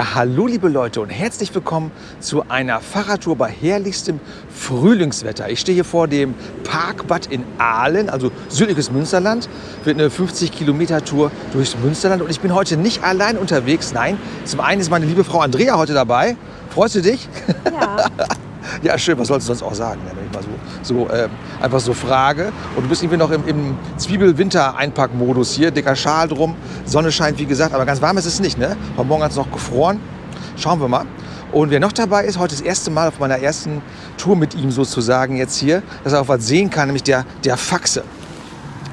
Ja, hallo liebe Leute und herzlich willkommen zu einer Fahrradtour bei herrlichstem Frühlingswetter. Ich stehe hier vor dem Parkbad in Aalen, also südliches Münsterland. Wird eine 50 Kilometer Tour durchs Münsterland und ich bin heute nicht allein unterwegs. Nein, zum einen ist meine liebe Frau Andrea heute dabei. Freust du dich? Ja. Ja, schön, was sollst du sonst auch sagen, mal so, so äh, einfach so frage. Und du bist irgendwie noch im, im Zwiebel-Winter-Einpackmodus hier, dicker Schal drum, Sonne scheint, wie gesagt, aber ganz warm ist es nicht, ne? Heute Morgen hat es noch gefroren. Schauen wir mal. Und wer noch dabei ist, heute das erste Mal auf meiner ersten Tour mit ihm sozusagen jetzt hier, dass er auch was sehen kann, nämlich der, der Faxe.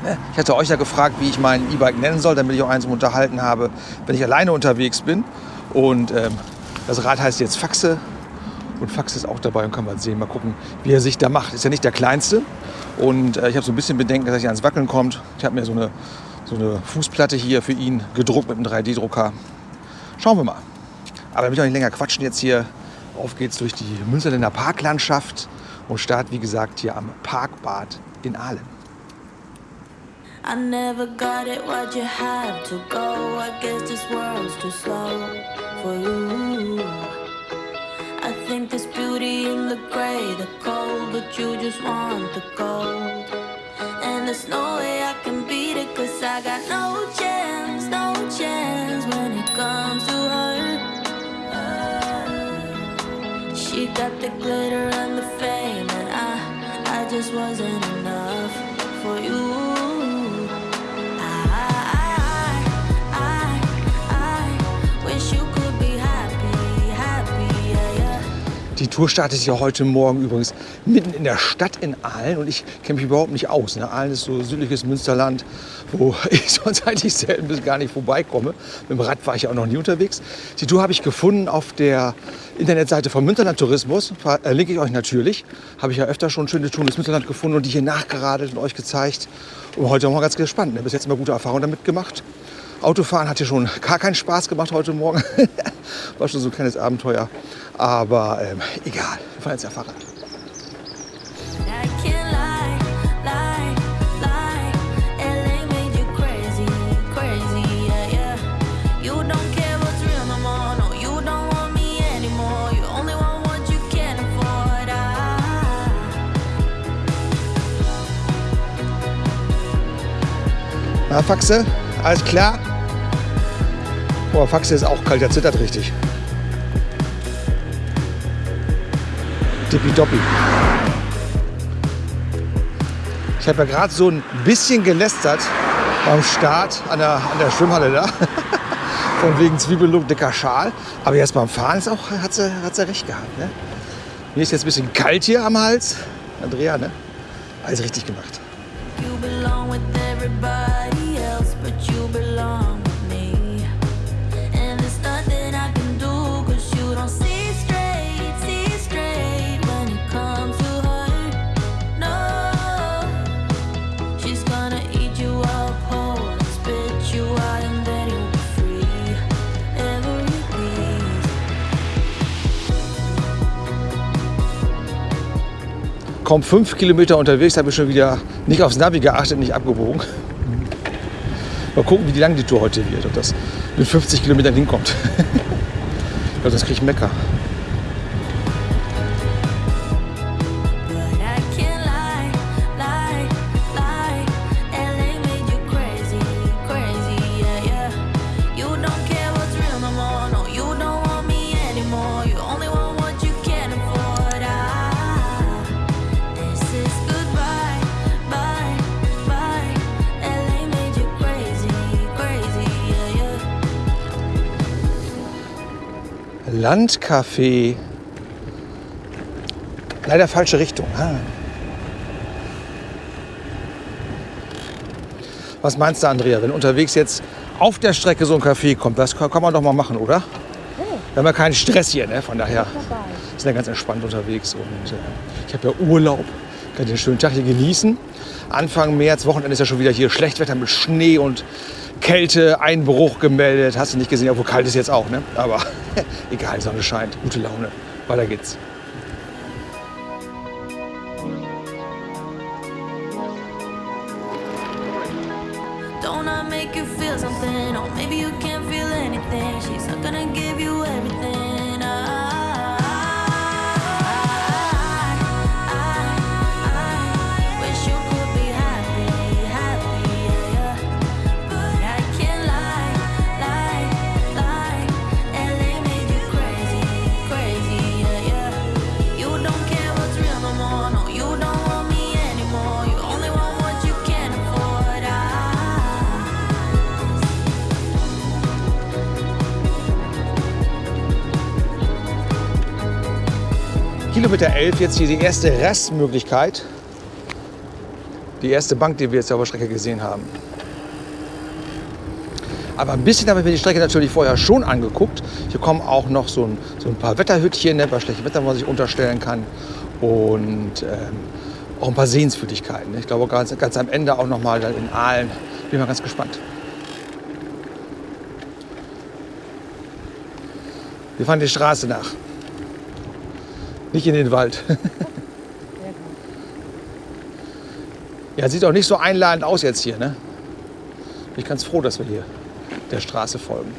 Ne? Ich hatte euch ja gefragt, wie ich mein E-Bike nennen soll, damit ich auch eins zum Unterhalten habe, wenn ich alleine unterwegs bin. Und ähm, das Rad heißt jetzt Faxe. Und Fax ist auch dabei und kann mal sehen, mal gucken, wie er sich da macht. Ist ja nicht der kleinste. Und äh, ich habe so ein bisschen Bedenken, dass er nicht ans Wackeln kommt. Ich habe mir so eine, so eine Fußplatte hier für ihn gedruckt mit einem 3D-Drucker. Schauen wir mal. Aber damit wir nicht länger quatschen jetzt hier, auf geht's durch die Münsterländer Parklandschaft und start, wie gesagt, hier am Parkbad in Aalen. I never got it, why'd you have to go? I guess this world's too slow for you. Think there's beauty in the gray, the cold, but you just want the gold. And there's no way I can beat it, cause I got no chance, no chance when it comes to her. She got the glitter and the fame, and I, I just wasn't enough for you. Tour startet ja heute Morgen übrigens mitten in der Stadt in Aalen und ich kenne mich überhaupt nicht aus. Ne? Aalen ist so südliches Münsterland, wo ich sonst eigentlich selten bis gar nicht vorbeikomme. Mit dem Rad war ich auch noch nie unterwegs. Die Tour habe ich gefunden auf der Internetseite von Münsterland Tourismus. Verlinke ich euch natürlich. Habe ich ja öfter schon schöne Touren ins Münsterland gefunden und die hier nachgeradelt und euch gezeigt. Und heute mal ganz gespannt. Ne? Bis jetzt immer gute Erfahrungen damit gemacht. Autofahren hat hier schon gar keinen Spaß gemacht heute Morgen. War schon so ein kleines Abenteuer. Aber ähm, egal, wir fahren jetzt ja Fahrrad. I, Na, Faxe, alles klar? Boah, Faxe ist auch kalt, der zittert richtig. Tippidoppi. Ich habe ja gerade so ein bisschen gelästert beim Start an der, an der Schwimmhalle da. Von wegen Zwiebellook, dicker Schal. Aber jetzt beim Fahren ist auch, hat sie, hat sie recht gehabt. Ne? Mir ist jetzt ein bisschen kalt hier am Hals. Andrea, ne? Alles richtig gemacht. you belong with everybody kaum fünf Kilometer unterwegs, habe ich schon wieder nicht aufs Navi geachtet, nicht abgebogen. Mal gucken, wie lang die Tour heute wird, ob das mit 50 Kilometern hinkommt. ich glaube, das kriege ich Mecker. Landcafé. Leider falsche Richtung. Ah. Was meinst du, Andrea, wenn unterwegs jetzt auf der Strecke so ein Café kommt? Das kann kann man doch mal machen, oder? Wir haben ja keinen Stress hier, ne? von daher sind wir ganz entspannt unterwegs. Und äh, ich habe ja Urlaub, kann den schönen Tag hier genießen. Anfang März, Wochenende ist ja schon wieder hier Schlechtwetter mit Schnee und Kälte, Einbruch gemeldet. Hast du nicht gesehen, obwohl kalt ist jetzt auch, ne? Aber egal, Sonne scheint, gute Laune. Weiter geht's. Kilometer 11, jetzt hier die erste Rastmöglichkeit. Die erste Bank, die wir jetzt auf der Strecke gesehen haben. Aber ein bisschen habe ich mir die Strecke natürlich vorher schon angeguckt. Hier kommen auch noch so ein, so ein paar Wetterhütchen, ne, bei schlechtem Wetter, wo man sich unterstellen kann. Und ähm, auch ein paar Sehenswürdigkeiten. ne. Ich glaube, ganz, ganz am Ende auch noch mal dann in Aalen. Bin mal ganz gespannt. Wir fahren die Straße nach. Nicht in den Wald. ja, sieht auch nicht so einladend aus jetzt hier. Ne? Bin ich ganz froh, dass wir hier der Straße folgen.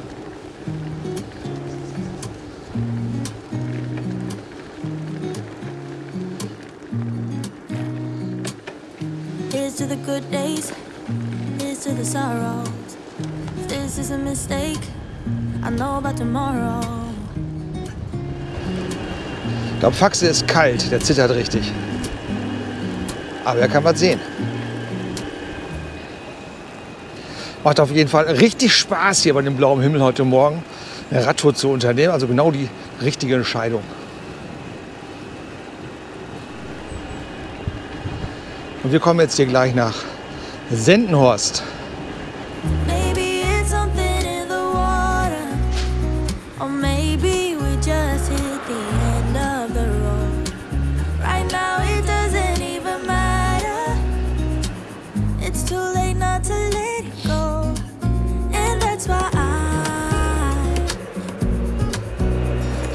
Here's to the good days, here's to the sorrows. If this is a mistake, I know about tomorrow. Ich glaube, Faxe ist kalt, der zittert richtig. Aber er kann was sehen. Macht auf jeden Fall richtig Spaß hier bei dem blauen Himmel heute Morgen eine Radtour zu unternehmen. Also genau die richtige Entscheidung. Und wir kommen jetzt hier gleich nach Sendenhorst.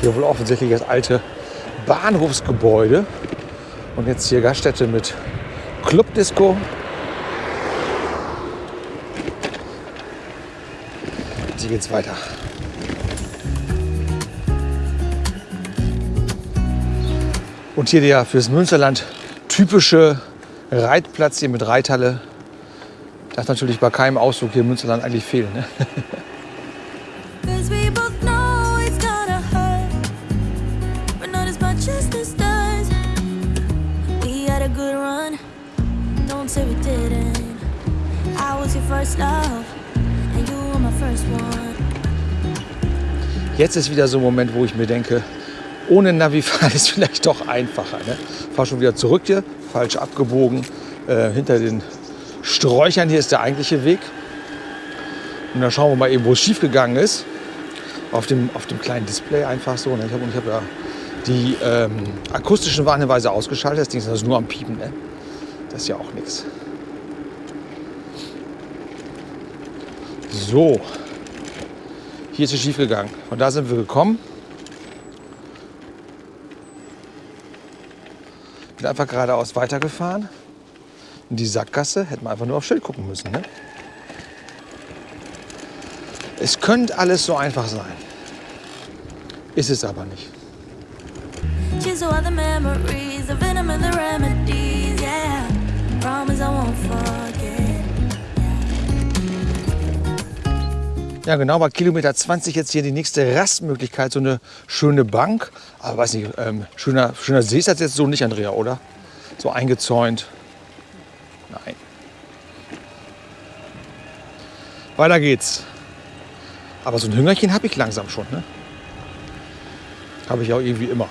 Hier wohl offensichtlich das alte Bahnhofsgebäude. Und jetzt hier Gaststätte mit Clubdisco. Hier geht's weiter. Und hier der fürs Münsterland typische Reitplatz hier mit Reithalle. Darf natürlich bei keinem Ausflug hier im Münsterland eigentlich fehlen. Ne? Jetzt ist wieder so ein Moment, wo ich mir denke, ohne Navi fahren ist vielleicht doch einfacher. Ne? Fahr schon wieder zurück hier, falsch abgebogen. Äh, hinter den Sträuchern hier ist der eigentliche Weg. Und dann schauen wir mal eben, wo es schief gegangen ist. Auf dem, auf dem kleinen Display einfach so. Ne? Ich habe hab ja die ähm, akustischen Warnhinweise ausgeschaltet. Das Ding ist also nur am Piepen. Ne? Das ist ja auch nichts. So, hier ist es schief gegangen. Von da sind wir gekommen. Bin einfach geradeaus weitergefahren. In die Sackgasse hätten wir einfach nur auf Schild gucken müssen. Ne? Es könnte alles so einfach sein. Ist es aber nicht. Promise I won't forget. Ja, genau, bei Kilometer 20 jetzt hier die nächste Rastmöglichkeit, so eine schöne Bank. Aber weiß nicht, ähm, schöner, schöner See ist das jetzt so nicht, Andrea, oder? So eingezäunt. Nein. Weiter geht's. Aber so ein Hüngerchen habe ich langsam schon, ne? Habe ich auch irgendwie immer.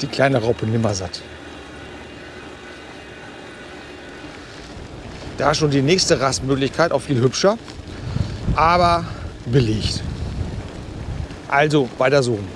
Die kleine Raupe nimmersatt. Da schon die nächste Rastmöglichkeit, auch viel hübscher aber belegt. Also weiter suchen.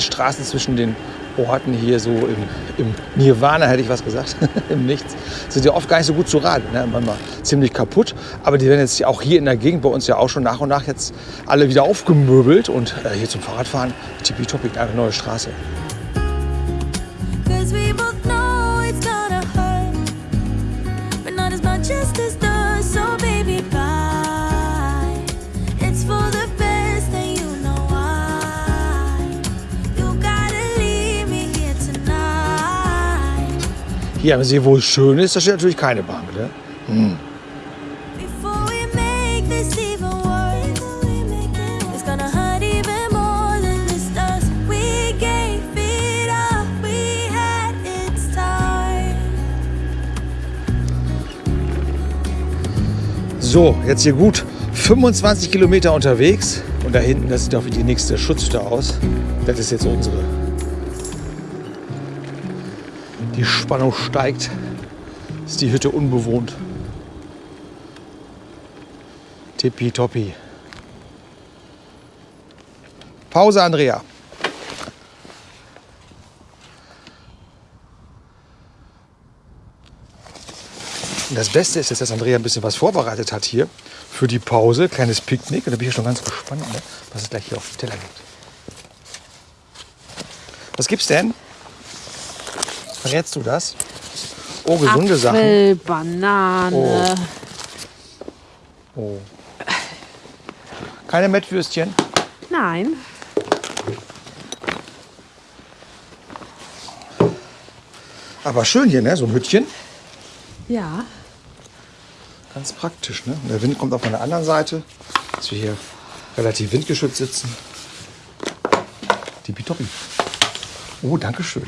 Straßen zwischen den Orten hier so im, im Nirvana, hätte ich was gesagt, im Nichts, sind ja oft gar nicht so gut zu raten. Ne? Manchmal ziemlich kaputt. Aber die werden jetzt auch hier in der Gegend bei uns ja auch schon nach und nach jetzt alle wieder aufgemöbelt. Und äh, hier zum Fahrradfahren, tippitoppi, eine neue Straße. Hier haben Sie, wo es schön ist, da steht natürlich keine Bank. Ne? Time. So, jetzt hier gut 25 Kilometer unterwegs. Und da hinten, das sieht auch wie die nächste Schutzhütte aus. Das ist jetzt unsere. Die Spannung steigt. Ist die Hütte unbewohnt. Tippitoppi. Pause, Andrea. Und das Beste ist jetzt, dass Andrea ein bisschen was vorbereitet hat hier für die Pause. Kleines Picknick. Und da bin ich schon ganz gespannt, ne, was es gleich hier auf dem Teller gibt. Was gibt's denn? Verrätst du das? Oh, gesunde Sachen. Apfel, Banane. Oh. Keine Mettwürstchen. Nein. Aber schön hier, ne? So ein Hütchen. Ja. Ganz praktisch, ne? Und der Wind kommt auf meiner anderen Seite, dass wir hier relativ windgeschützt sitzen. Die Pitoppi. Oh, danke schön.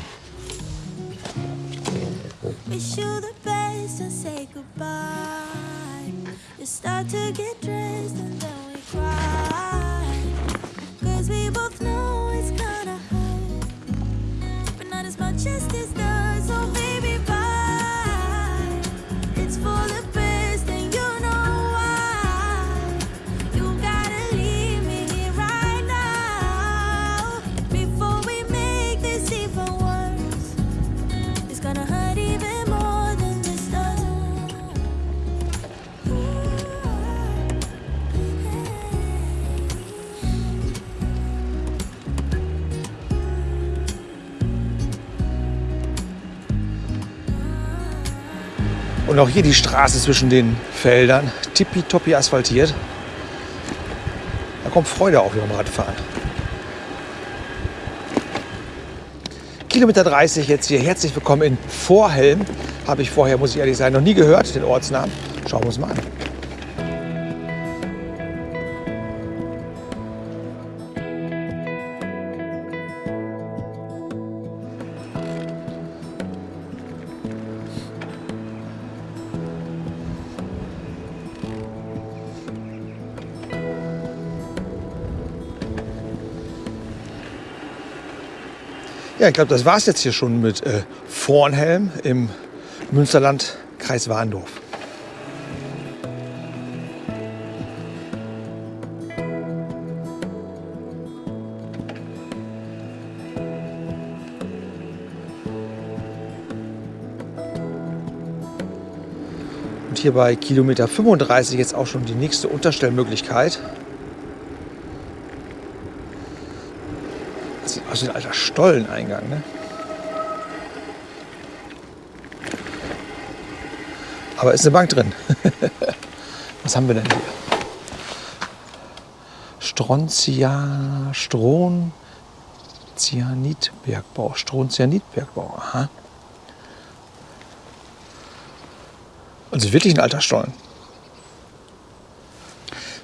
Wish you the best and say goodbye. You start to get dressed auch hier die Straße zwischen den Feldern. Tippitoppi asphaltiert. Da kommt Freude auf beim Radfahren. Kilometer 30 jetzt hier. Herzlich willkommen in Vorhelm. Habe ich vorher, muss ich ehrlich sein, noch nie gehört, den Ortsnamen. Schauen wir uns mal an. Ja, ich glaube, das war es jetzt hier schon mit äh, Vornhelm im Münsterland, Kreis Warndorf. Und hier bei Kilometer 35 jetzt auch schon die nächste Unterstellmöglichkeit. Wie ein alter Stolleneingang, ne? Aber ist eine Bank drin. Was haben wir denn hier? Strontia, Stron, Cyanidbergbau. Strontianidbergbau, aha. Also wirklich ein alter Stollen.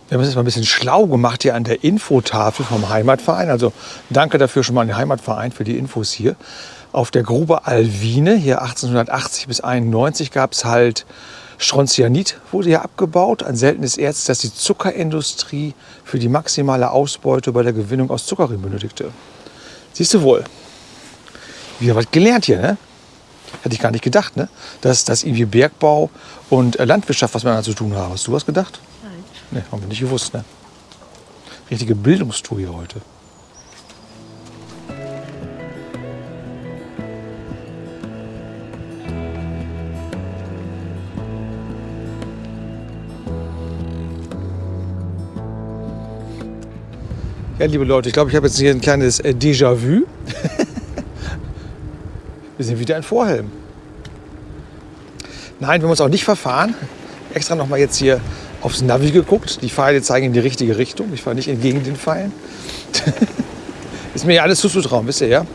Wir haben uns jetzt mal ein bisschen schlau gemacht hier an der Infotafel vom Heimatverein. Also danke dafür schon mal an den Heimatverein für die Infos hier. Auf der Grube Alwine, hier 1880 bis 91, gab es halt Strontianit, wurde hier abgebaut. Ein seltenes Erz, das die Zuckerindustrie für die maximale Ausbeute bei der Gewinnung aus Zuckerrüben benötigte. Siehst du wohl. Wieder was gelernt hier, ne? Hätte ich gar nicht gedacht, ne? Dass, dass irgendwie Bergbau und äh, Landwirtschaft was miteinander zu tun haben. Hast du was gedacht? Ne, haben wir nicht gewusst, ne? Richtige Bildungstour hier heute. Ja, liebe Leute, ich glaube, ich habe jetzt hier ein kleines äh, Déjà-vu. wir sind wieder in Vorhelm. Nein, wir müssen auch nicht verfahren. Extra nochmal jetzt hier aufs Navi geguckt. Die Pfeile zeigen in die richtige Richtung. Ich fahre nicht entgegen den Pfeilen. Ist mir ja alles zuzutrauen, wisst ihr ja?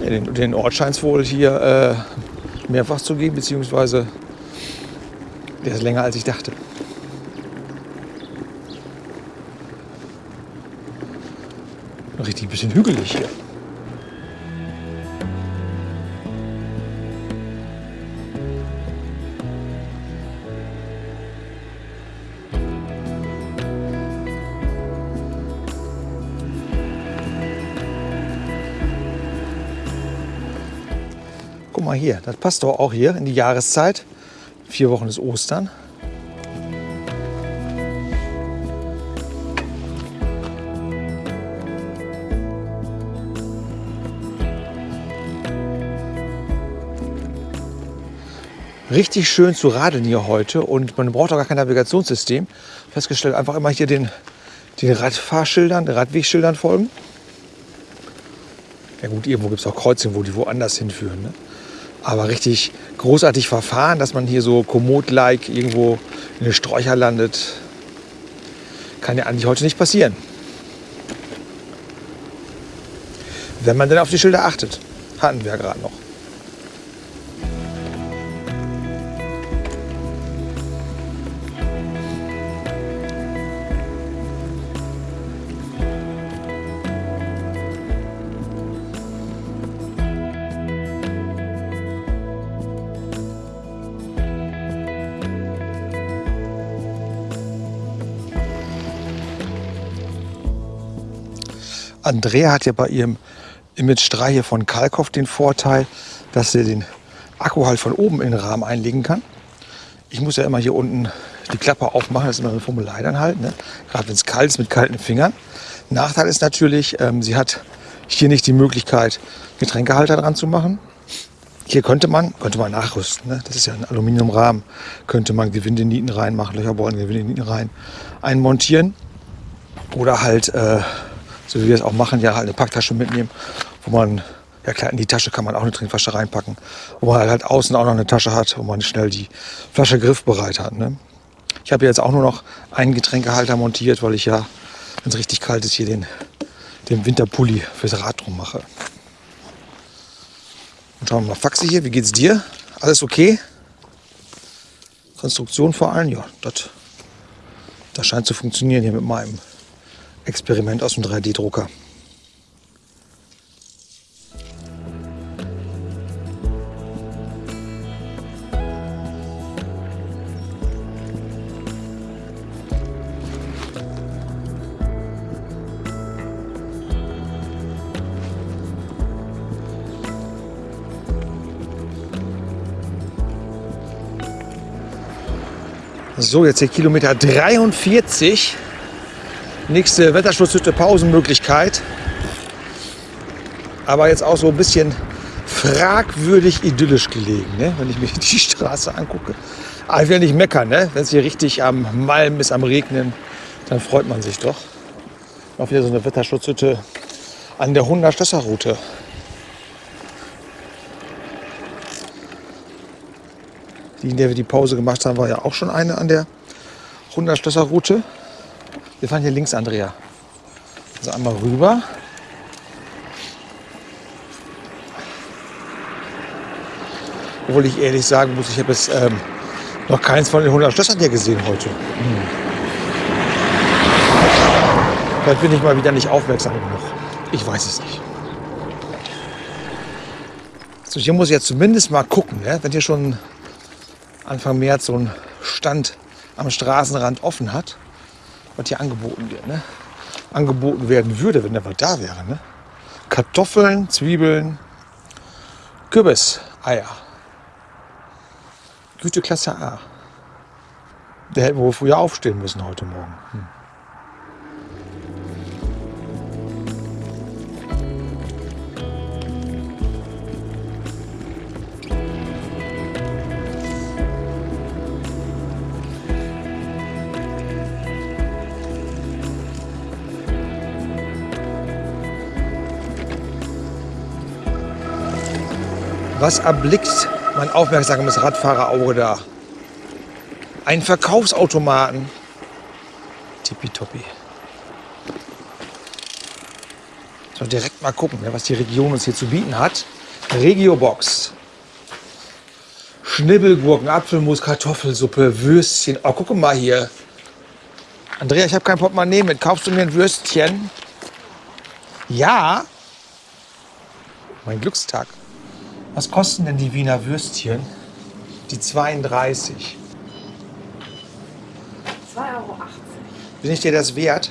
den, den Ort scheint es wohl hier äh, mehrfach zu geben, beziehungsweise der ist länger als ich dachte. Richtig ein bisschen hügelig hier. Guck mal hier, das passt doch auch hier in die Jahreszeit. Vier Wochen ist Ostern. Richtig schön zu radeln hier heute und man braucht auch gar kein Navigationssystem. Festgestellt, einfach immer hier den, den Radfahrschildern, den Radwegschildern folgen. Ja gut, irgendwo gibt es auch Kreuzungen, wo die woanders hinführen. Ne? Aber richtig großartig verfahren, dass man hier so kommod-like irgendwo in den Sträucher landet, kann ja eigentlich heute nicht passieren. Wenn man denn auf die Schilder achtet. Hatten wir ja gerade noch. Andrea hat ja bei ihrem Image 3 hier von Kalkoff den Vorteil, dass sie den Akku halt von oben in den Rahmen einlegen kann. Ich muss ja immer hier unten die Klappe aufmachen, das ist immer eine Formelei dann halt, ne? gerade wenn es kalt ist mit kalten Fingern. Nachteil ist natürlich, ähm, sie hat hier nicht die Möglichkeit, Getränkehalter dran zu machen. Hier könnte man, könnte man nachrüsten, ne? das ist ja ein Aluminiumrahmen, könnte man Gewindenieten reinmachen, Löcherbollen, Gewindenieten rein einmontieren. Oder halt äh, so wie wir es auch machen, ja halt eine Packtasche mitnehmen, wo man, ja klar, in die Tasche kann man auch eine Trinkflasche reinpacken, wo man halt außen auch noch eine Tasche hat, wo man schnell die Flasche griffbereit hat. Ne? Ich habe jetzt auch nur noch einen Getränkehalter montiert, weil ich ja, wenn es richtig kalt ist, hier den, den Winterpulli fürs Rad drum mache. Und schauen wir mal, Faxi hier, wie geht's dir? Alles okay? Konstruktion vor allem, ja, das, das scheint zu funktionieren hier mit meinem Experiment aus dem 3D-Drucker. So, jetzt hier Kilometer 43 nächste Wetterschutzhütte Pausenmöglichkeit. Aber jetzt auch so ein bisschen fragwürdig idyllisch gelegen, ne? wenn ich mir die Straße angucke. Aber ich will nicht meckern, ne? wenn es hier richtig am Malm ist, am Regnen, dann freut man sich doch. Auch wieder so eine Wetterschutzhütte an der Hunderstösser-Route. Die, in der wir die Pause gemacht haben, war ja auch schon eine an der Hunderstösser-Route. Wir fahren hier links, Andrea. Also einmal rüber. Obwohl ich ehrlich sagen muss, ich habe jetzt ähm, noch keins von den 100 Schlössern hier gesehen heute. Hm. Vielleicht bin ich mal wieder nicht aufmerksam genug. Ich weiß es nicht. So, hier muss ich jetzt zumindest mal gucken, ne? wenn hier schon Anfang März so ein Stand am Straßenrand offen hat, was hier angeboten wird. Ne? Angeboten werden würde, wenn der was da wäre. Ne? Kartoffeln, Zwiebeln, Kürbis, Eier. Güteklasse A. Der hätten wir wohl früher aufstehen müssen heute Morgen. Hm. Was erblickt mein aufmerksames Radfahrerauge da? Ein Verkaufsautomaten. Tippitoppi. So, direkt mal gucken, ne, was die Region uns hier zu bieten hat. Regiobox. Schnibbelgurken, Apfelmus, Kartoffelsuppe, Würstchen. Oh, guck mal hier. Andrea, ich habe kein Portemonnaie mit. Kaufst du mir ein Würstchen? Ja. Mein Glückstag. Was kosten denn die Wiener Würstchen? Die 32. 2,80 Euro. Bin ich dir das wert?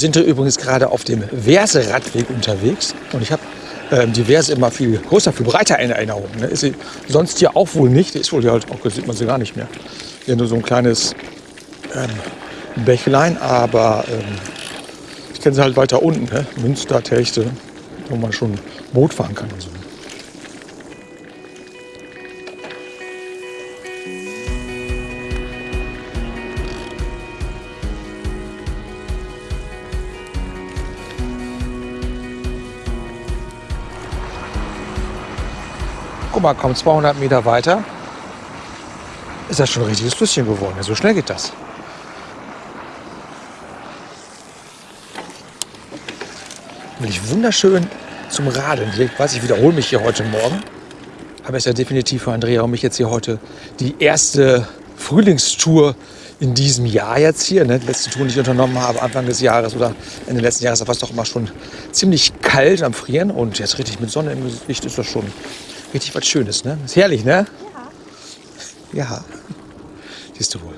Sind hier übrigens gerade auf dem Verse-Radweg unterwegs. Und ich habe ähm, die Verse immer viel größer, viel breiter in Erinnerung. Ne? Ist sie sonst hier auch wohl nicht. Ist wohl hier halt auch, sieht man sie gar nicht mehr. Hier nur so ein kleines ähm, Bächlein, aber ähm, ich kenne sie halt weiter unten. Ne? Münster, Techte, wo man schon Boot fahren kann und so. Guck mal, kaum 200 Meter weiter ist das schon ein richtiges Flüsschen geworden. So schnell geht das. Wirklich wunderschön zum Radeln. Ich weiß, ich wiederhole mich hier heute Morgen. Aber es ist ja definitiv für Andrea und mich jetzt hier heute die erste Frühlingstour in diesem Jahr jetzt hier. Ne? Die letzte Tour, die ich unternommen habe, Anfang des Jahres oder Ende letzten Jahres, war es doch immer schon ziemlich kalt am Frieren. Und jetzt richtig mit Sonne im Gesicht ist das schon richtig was Schönes. Ne? Ist herrlich, ne? Ja. Ja. Siehst du wohl.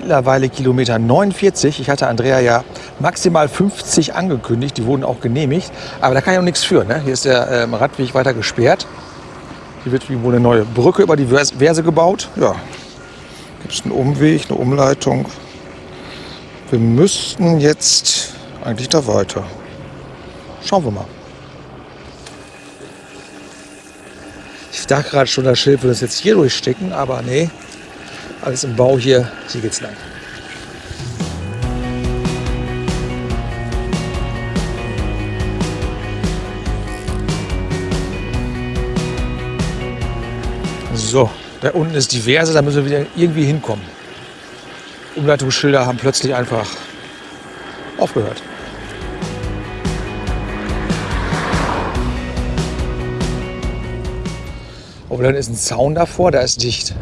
Mittlerweile Kilometer 49. Ich hatte Andrea ja maximal 50 angekündigt. Die wurden auch genehmigt. Aber da kann ich auch nichts für. Ne? Hier ist der ähm, Radweg weiter gesperrt. Hier wird wohl eine neue Brücke über die Vers- Verse gebaut. Ja, gibt es einen Umweg, eine Umleitung. Wir müssten jetzt eigentlich da weiter. Schauen wir mal. Ich dachte gerade schon, das Schild würde es jetzt hier durchstecken, aber nee, alles im Bau hier. Hier geht's lang. So, da unten ist die Verse, da müssen wir wieder irgendwie hinkommen. Umleitungsschilder haben plötzlich einfach aufgehört. Oh, dann ist ein Zaun davor, da ist dicht.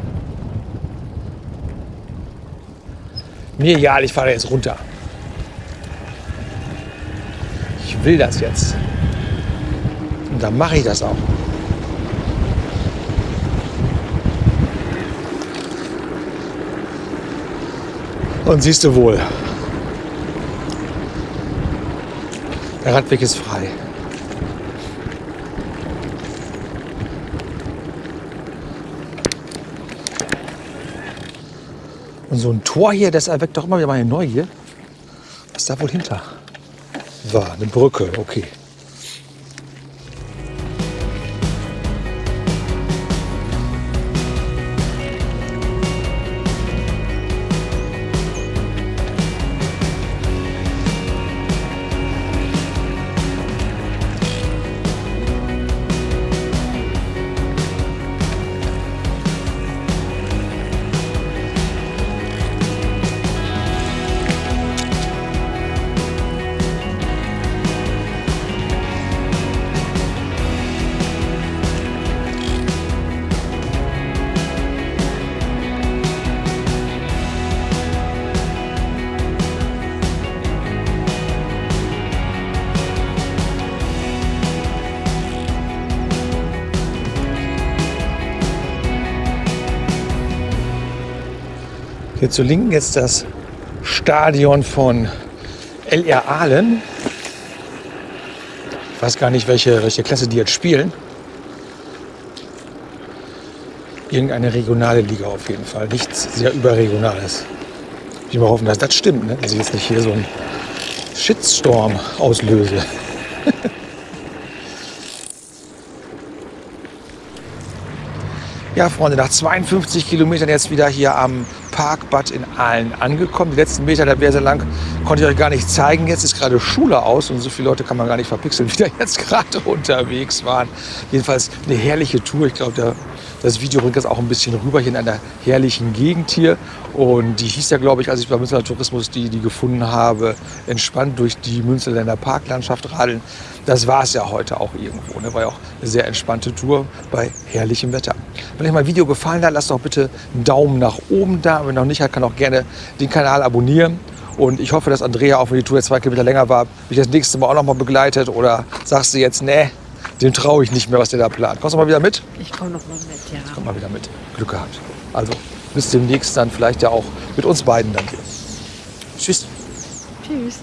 Mir egal, ich fahre jetzt runter. Ich will das jetzt. Und dann mache ich das auch. Und siehst du wohl, der Radweg ist frei. Und so ein Tor hier, das erweckt doch immer wieder meine Neugier. Was da wohl hinter war? Eine Brücke, okay. Zur Linken jetzt das Stadion von LR Ahlen. Ich weiß gar nicht, welche, welche Klasse die jetzt spielen. Irgendeine regionale Liga auf jeden Fall. Nichts sehr überregionales. Ich mal hoffen, dass das stimmt, ne? dass ich jetzt nicht hier so einen Shitstorm auslöse. Ja, Freunde, nach 52 Kilometern jetzt wieder hier am Parkbad in Aalen angekommen. Die letzten Meter, der wäre sehr lang, konnte ich euch gar nicht zeigen. Jetzt ist gerade Schule aus und so viele Leute kann man gar nicht verpixeln, wie da jetzt gerade unterwegs waren. Jedenfalls eine herrliche Tour. Ich glaube, das Video bringt das auch ein bisschen rüber hier in einer herrlichen Gegend hier. Und die hieß ja, glaube ich, als ich bei Münsterland Tourismus die, die gefunden habe, entspannt durch die Münsterländer Parklandschaft radeln. Das war es ja heute auch irgendwo. Ne? War ja auch eine sehr entspannte Tour bei herrlichem Wetter. Wenn euch mein Video gefallen hat, lasst doch bitte einen Daumen nach oben da. Wenn noch nicht hat, kann auch gerne den Kanal abonnieren. Und ich hoffe, dass Andrea, auch wenn die Tour jetzt zwei Kilometer länger war, mich das nächste Mal auch noch mal begleitet. Oder sagst du jetzt, nee, dem traue ich nicht mehr, was der da plant. Kommst du mal wieder mit? Ich komme noch mal mit, ja. Komm mal wieder mit. Glück gehabt. Also bis demnächst dann vielleicht ja auch mit uns beiden dann hier. Tschüss. Tschüss.